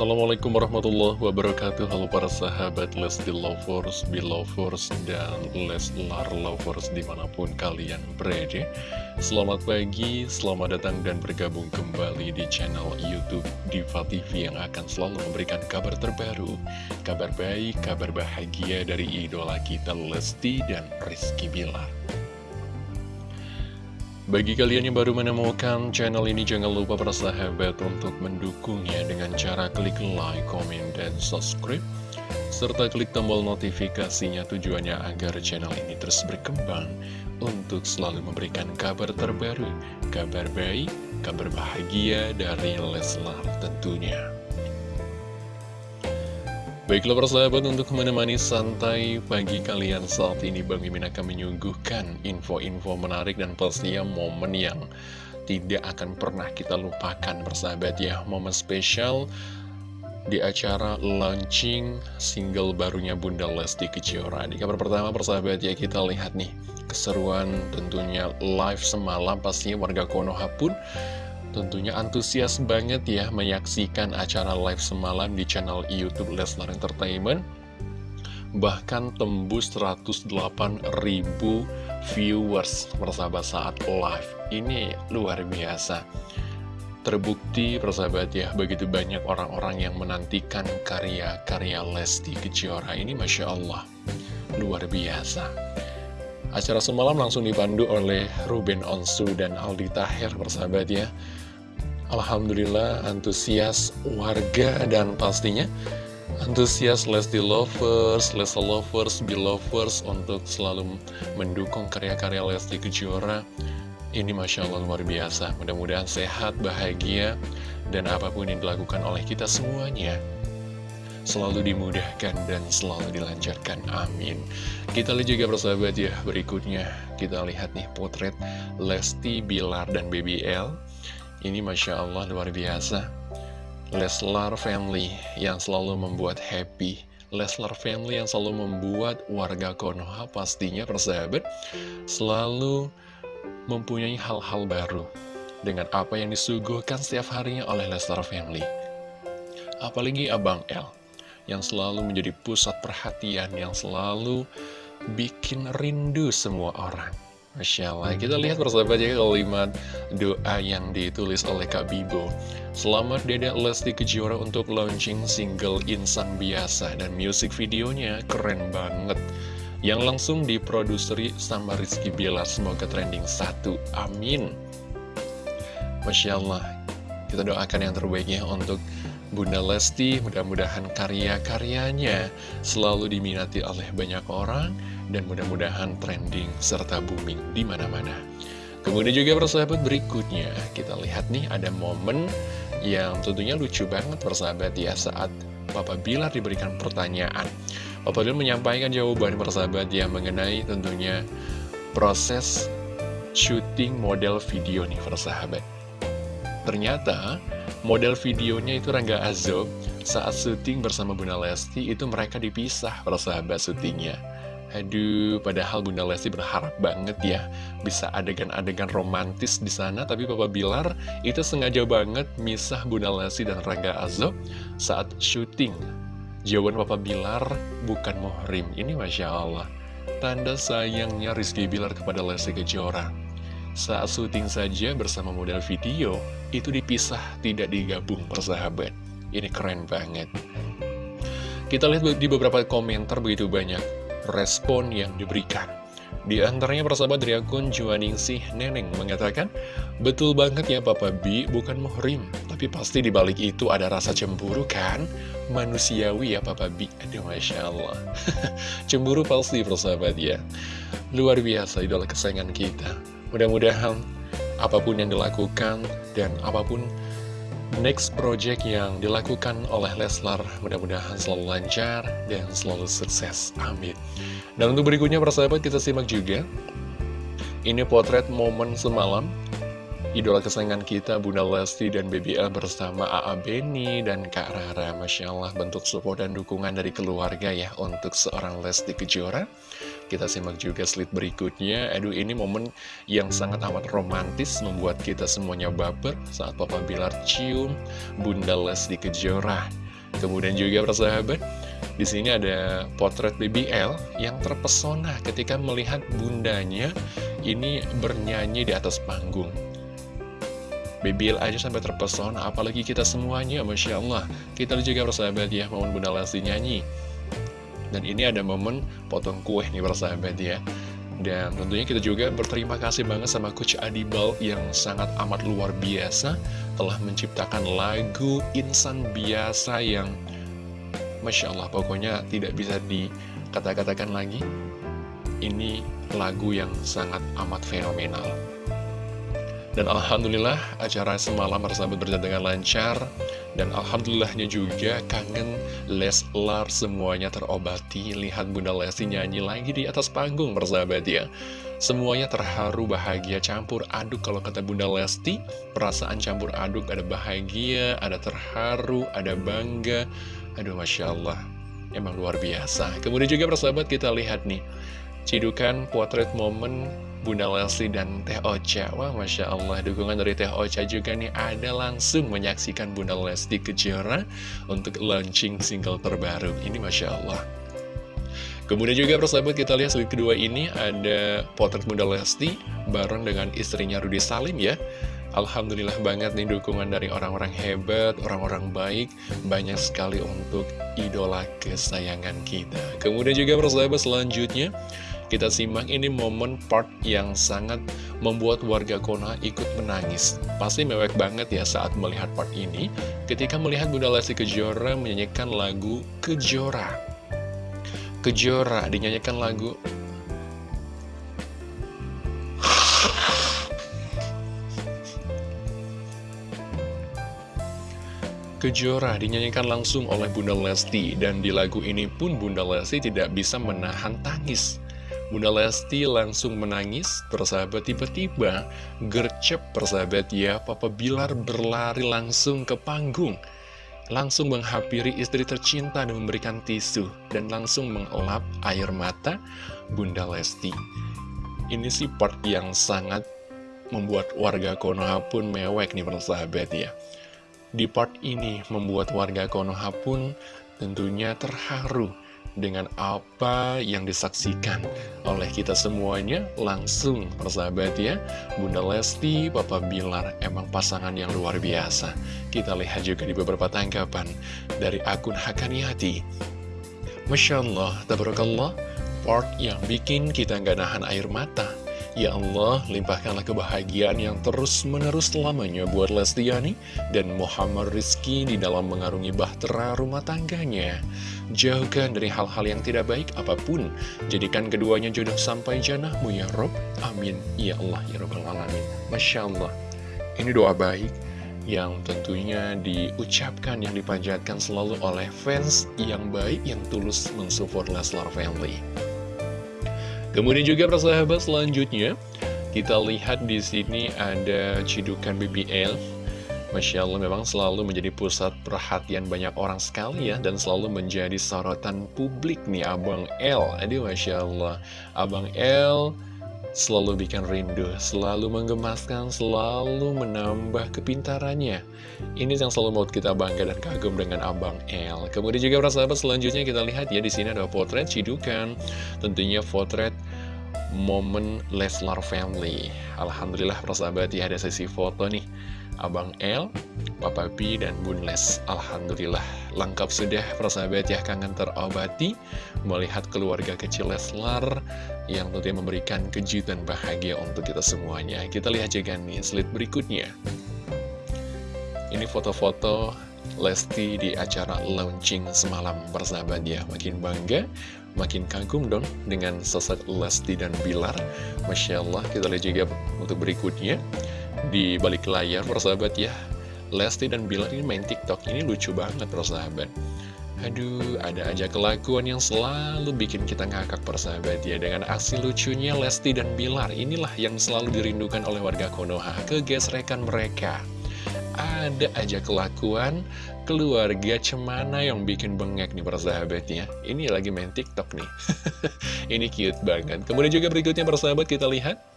Assalamualaikum warahmatullahi wabarakatuh. Halo para sahabat Lesti Lovers, Belovers, dan Leslar Lovers di mana pun kalian berada. Selamat pagi, selamat datang dan bergabung kembali di channel Youtube Diva TV Yang akan selalu memberikan kabar terbaru Kabar baik, kabar bahagia dari idola kita Lesti dan Rizky Bilar bagi kalian yang baru menemukan channel ini, jangan lupa para sahabat untuk mendukungnya dengan cara klik like, comment, dan subscribe. Serta klik tombol notifikasinya tujuannya agar channel ini terus berkembang untuk selalu memberikan kabar terbaru, kabar baik, kabar bahagia dari Leslar tentunya. Baiklah persahabat untuk menemani santai pagi kalian saat ini Bang Mimin akan menyuguhkan info-info menarik dan pastinya momen yang tidak akan pernah kita lupakan persahabat ya. Momen spesial di acara launching single barunya Bunda Lesti Kejora. Di kabar pertama persahabat ya kita lihat nih keseruan tentunya live semalam. Pastinya warga Konoha pun Tentunya antusias banget ya menyaksikan acara live semalam di channel Youtube Leslar Entertainment. Bahkan tembus 108 ribu viewers persahabat saat live. Ini luar biasa. Terbukti persahabat ya begitu banyak orang-orang yang menantikan karya-karya Lesti Kejora ini Masya Allah. Luar biasa. Acara semalam langsung dipandu oleh Ruben Onsu dan Aldi Taher persahabat ya Alhamdulillah antusias warga dan pastinya antusias Lesti Lovers, Lesti Lovers, Belovers untuk selalu mendukung karya-karya Lesti Kejora. Ini Masya Allah luar biasa, mudah-mudahan sehat, bahagia, dan apa pun yang dilakukan oleh kita semuanya selalu dimudahkan dan selalu dilancarkan. Amin. Kita lihat juga persahabat ya, berikutnya kita lihat nih potret Lesti, Bilar, dan BBL ini Masya Allah luar biasa. Leslar family yang selalu membuat happy. Leslar family yang selalu membuat warga Konoha pastinya persahabat Selalu mempunyai hal-hal baru Dengan apa yang disuguhkan setiap harinya oleh Leslar family. Apalagi Abang L Yang selalu menjadi pusat perhatian Yang selalu bikin rindu semua orang Masya Allah, kita lihat persahabat ya kalimat doa yang ditulis oleh Kak Bibo. Selamat Dedek Lesti Kejora untuk launching single Insan Biasa. Dan music videonya keren banget. Yang langsung diproduseri sama Rizky Bilar. Semoga trending satu, amin. Masya Allah, kita doakan yang terbaiknya untuk Bunda Lesti. Mudah-mudahan karya-karyanya selalu diminati oleh banyak orang dan mudah-mudahan trending serta booming di mana-mana. Kemudian juga persahabat berikutnya, kita lihat nih ada momen yang tentunya lucu banget persahabat ya saat Papa Bilar diberikan pertanyaan. Papa Bilar menyampaikan jawaban persahabat ya mengenai tentunya proses syuting model video nih persahabat. Ternyata model videonya itu Rangga Azob saat syuting bersama Bunda Lesti itu mereka dipisah persahabat syutingnya. Aduh, padahal Bunda Lesti berharap banget ya bisa adegan-adegan romantis di sana, tapi Papa Bilar itu sengaja banget misah Bunda Lesti dan Rangga Azob saat syuting. Jawaban Papa Bilar bukan muhrim, ini Masya Allah. Tanda sayangnya Rizky Bilar kepada Lesti Kejora. Saat syuting saja bersama model video, itu dipisah, tidak digabung persahabat. Ini keren banget. Kita lihat di beberapa komentar begitu banyak respon yang diberikan. Di antaranya persahabat dari akun Juaningsih Neneng mengatakan, Betul banget ya Papa B, bukan muhrim, tapi pasti dibalik itu ada rasa cemburu kan? Manusiawi ya Papa B, aduh Masya Allah. cemburu pasti persahabat ya. Luar biasa idola kesayangan kita. Mudah-mudahan apa pun yang dilakukan dan apa pun next project yang dilakukan oleh Leslar. Mudah-mudahan selalu lancar dan selalu sukses. Amin. Dan untuk berikutnya persahabat kita simak juga ini potret momen semalam. Idola kesayangan kita Bunda Lesti dan BBL bersama AA Beni dan Kak Rara. Masya Allah bentuk support dan dukungan dari keluarga ya untuk seorang Lesti Kejora Kita simak juga slide berikutnya. Aduh, ini momen yang sangat amat romantis membuat kita semuanya baper saat Papa Bilar cium Bunda Lesti Kejora. Kemudian juga persahabat, di sini ada potret BBL yang terpesona ketika melihat bundanya ini bernyanyi di atas panggung. BBL aja sampai terpesona, apalagi kita semuanya, Masya Allah. Kita juga persahabat ya, momen Bunda Lesti nyanyi. Dan ini ada momen potong kue nih persahabat ya. Dan tentunya kita juga berterima kasih banget sama Coach Adibal yang sangat amat luar biasa Telah menciptakan lagu Insan Biasa yang Masya Allah pokoknya tidak bisa dikata-katakan lagi Ini lagu yang sangat amat fenomenal dan Alhamdulillah acara semalam persahabat berjalan dengan lancar. Dan Alhamdulillahnya juga kangen Leslar semuanya terobati. Lihat Bunda Lesti nyanyi lagi di atas panggung persahabat ya. Semuanya terharu, bahagia, campur aduk. Kalau kata Bunda Lesti Perasaan campur aduk. Ada bahagia, ada terharu, ada bangga. Aduh Masya Allah. Emang luar biasa. Kemudian juga persahabat kita lihat nih. Cidukan potret momen Bunda Lesti dan Teh Ocha. Wah Masya Allah dukungan dari Teh Ocha juga nih ada langsung menyaksikan Bunda Lesti Kejora Untuk launching single terbaru. Ini Masya Allah. Kemudian juga persahabat kita lihat slide kedua ini ada potret Bunda Lesti bareng dengan istrinya Rudi Salim ya. Alhamdulillah banget nih dukungan dari orang-orang hebat, orang-orang baik Banyak sekali untuk idola kesayangan kita. Kemudian juga persahabat selanjutnya kita simak ini momen part yang sangat membuat warga Konoha ikut menangis. Pasti mewek banget ya saat melihat part ini, ketika melihat Bunda Lesti Kejora menyanyikan lagu Kejora. Kejora dinyanyikan lagu Kejora dinyanyikan langsung oleh Bunda Lesti dan di lagu ini pun Bunda Lesti tidak bisa menahan tangis. Bunda Lesti langsung menangis, persahabat tiba-tiba gercep persahabat ya, Papa Bilar berlari langsung ke panggung. Langsung menghampiri istri tercinta dan memberikan tisu, dan langsung mengelap air mata Bunda Lesti. Ini sih part yang sangat membuat warga Konoha pun mewek nih persahabat ya. Di part ini membuat warga Konoha pun tentunya terharu dengan apa yang disaksikan oleh kita semuanya langsung persahabat ya. Bunda Lesti, Papa Bilar emang pasangan yang luar biasa. Kita lihat juga di beberapa tanggapan dari akun Hakaniati Masya Allah, Tabarakallah part yang bikin kita nggak nahan air mata. Ya Allah, limpahkanlah kebahagiaan yang terus-menerus selamanya buat Lestiani dan Muhammad Rizky di dalam mengarungi bahtera rumah tangganya. Jauhkan dari hal-hal yang tidak baik apa pun. Jadikan keduanya jodoh sampai janahmu ya Rob. Amin. Ya Allah, ya Rabbal Alamin. Masya Allah. Ini doa baik yang tentunya diucapkan, yang dipanjatkan selalu oleh fans yang baik, yang tulus mensupport Leslar Family. Kemudian juga persahabat selanjutnya kita lihat di sini ada cidukan BBL. Masya Allah memang selalu menjadi pusat perhatian banyak orang sekali ya Dan selalu menjadi sorotan publik nih Abang L Aduh Masya Allah. Abang L selalu bikin rindu Selalu menggemaskan, selalu menambah kepintarannya. Ini yang selalu mau kita bangga dan kagum dengan Abang L Kemudian juga persahabat selanjutnya kita lihat ya di sini ada potret cidukan. Tentunya potret momen Leslar Family. Alhamdulillah persahabat ya ada sesi foto nih Abang L, Papa B, dan Bun Les. Alhamdulillah lengkap sudah. Persahabat ya kangen terobati. Melihat keluarga kecil Leslar yang tentunya memberikan kejutan bahagia untuk kita semuanya. Kita lihat juga nih slide berikutnya. Ini foto-foto Lesti di acara launching semalam. Persahabat ya Makin bangga makin kagum dong dengan sosok Lesti dan Bilar. Masya Allah kita lihat juga untuk berikutnya di balik layar persahabat ya Lesti dan Bilar ini main tiktok. Ini lucu banget persahabat. Aduh, ada aja kelakuan yang selalu bikin kita ngakak persahabat ya. Dengan aksi lucunya Lesti dan Bilar Inilah yang selalu dirindukan oleh warga Konoha Kegesrekan mereka. Ada aja kelakuan keluarga cemana yang bikin bengek nih para sahabatnya Ini lagi main tiktok nih. Ini cute banget. Kemudian juga berikutnya para sahabat kita lihat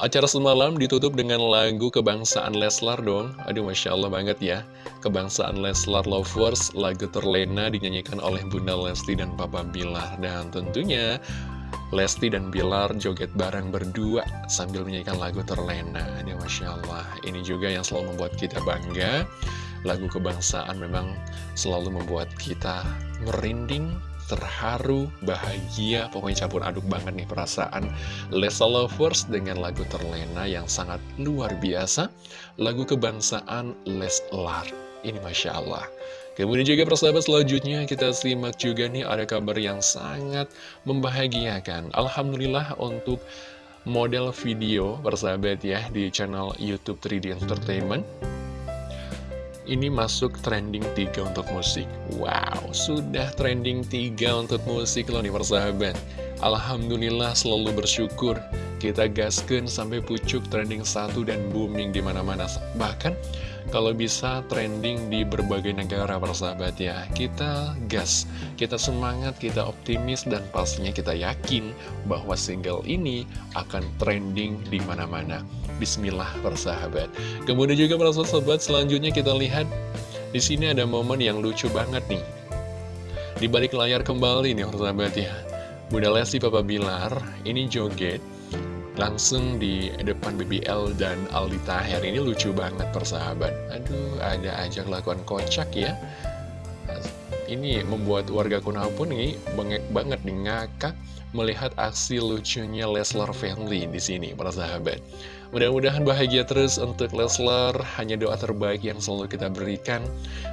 Acara semalam ditutup dengan lagu kebangsaan Leslar dong. Aduh Masya Allah banget ya. Kebangsaan Leslar Lovers Lagu terlena dinyanyikan oleh Bunda Lesti dan Papa Bilar. Dan tentunya Lesti dan Bilar joget bareng berdua Sambil menyanyikan lagu terlena. Aduh Masya Allah. Ini juga yang selalu membuat kita bangga. Lagu kebangsaan memang selalu membuat kita merinding terharu, bahagia, pokoknya campur aduk banget nih perasaan Lesa Lovers dengan lagu terlena yang sangat luar biasa, lagu kebangsaan Leslar. Ini Masya Allah. Kemudian juga persahabat selanjutnya kita simak juga nih ada kabar yang sangat membahagiakan. Alhamdulillah untuk model video persahabat ya di channel Youtube 3D Entertainment ini masuk trending 3 untuk musik. Wow, sudah trending 3 untuk musik loh nih persahabat. Alhamdulillah selalu bersyukur Kita gaskan sampai pucuk trending 1 dan booming di mana mana Bahkan kalau bisa trending di berbagai negara persahabat ya. Kita gas, kita semangat, kita optimis dan pastinya kita yakin bahwa single ini akan trending di mana-mana. Bismillah persahabat Kemudian juga para sahabat selanjutnya kita lihat di sini ada momen yang lucu banget nih. Di balik layar kembali nih persahabat ya. Bunda Lesti Papa Bilar ini joget langsung di depan BBL dan Aldi Taher ini lucu banget persahabat. Aduh ada aja kelakuan kocak ya. Ini membuat warga Konoha pun ini bengek banget nih ngakak melihat aksi lucunya Leslar Family di sini para sahabat Mudah-mudahan bahagia terus untuk Leslar, hanya doa terbaik yang selalu kita berikan.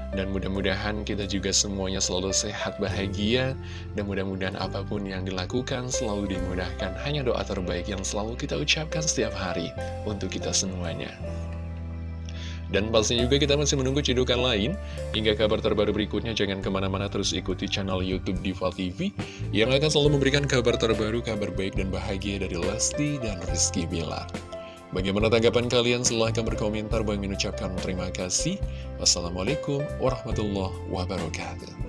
Dan mudah-mudahan kita juga semuanya selalu sehat, bahagia, dan mudah-mudahan apa pun yang dilakukan selalu dimudahkan. Hanya doa terbaik yang selalu kita ucapkan setiap hari untuk kita semuanya. Dan pastinya juga kita masih menunggu cedukan lain Hingga kabar terbaru berikutnya Jangan ke mana-mana terus ikuti channel Youtube Diva TV Yang akan selalu memberikan kabar terbaru, kabar baik dan bahagia dari Lesti dan Rizky Bilar Bagaimana tanggapan kalian? Silahkan berkomentar. Bang mengucapkan terima kasih. Wassalamualaikum warahmatullahi wabarakatuh.